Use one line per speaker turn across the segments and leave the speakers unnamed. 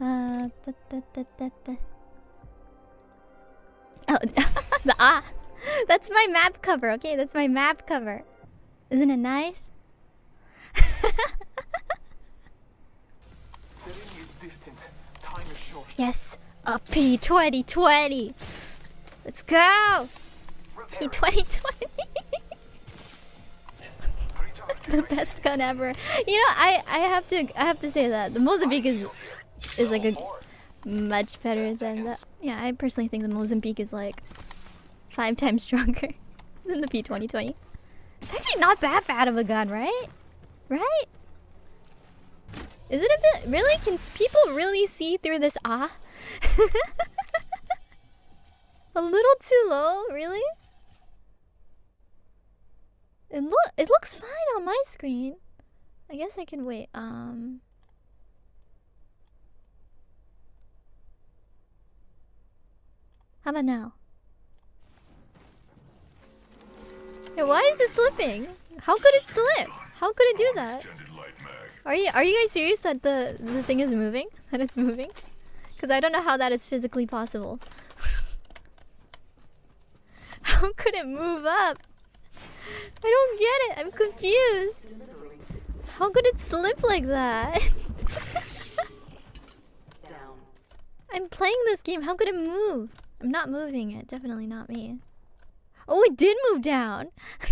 Uh, da, da, da, da, da. Oh, the ah. That's my map cover, okay? That's my map cover. Isn't it nice? Yes, a P2020. Let's go. P2020. the best gun ever. You know, I I have to I have to say that the Mozambique is is like a much better than the yeah. I personally think the Mozambique is like five times stronger than the P2020. It's actually not that bad of a gun, right? Right? Is it a bit really? Can people really see through this ah? a little too low, really? It look it looks fine on my screen. I guess I can wait. Um How about now? Yeah, why is it slipping? How could it slip? How could it do that? Are you are you guys serious that the the thing is moving? That it's moving? Because I don't know how that is physically possible. how could it move up? I don't get it. I'm confused. How could it slip like that? I'm playing this game. How could it move? I'm not moving it. Definitely not me. Oh, it did move down. it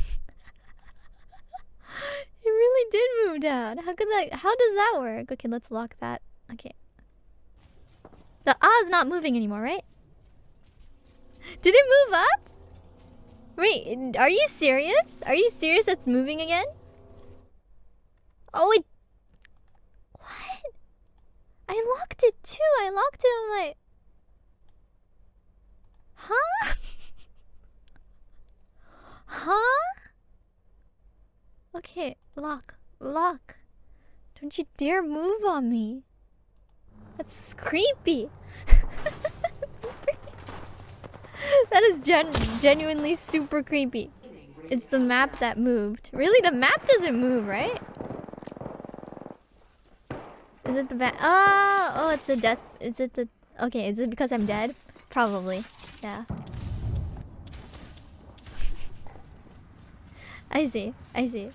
really did move down. How could that? How does that work? Okay, let's lock that. Okay. The ah is not moving anymore, right? Did it move up? Wait, are you serious? Are you serious it's moving again? Oh, it... What? I locked it too. I locked it on my... Huh? Huh? Okay, lock. Lock. Don't you dare move on me. That's creepy. that is gen genuinely super creepy. It's the map that moved. Really, the map doesn't move, right? Is it the bad? Oh, oh, it's the death. Is it the? Okay, is it because I'm dead? Probably. Yeah. I see. I see.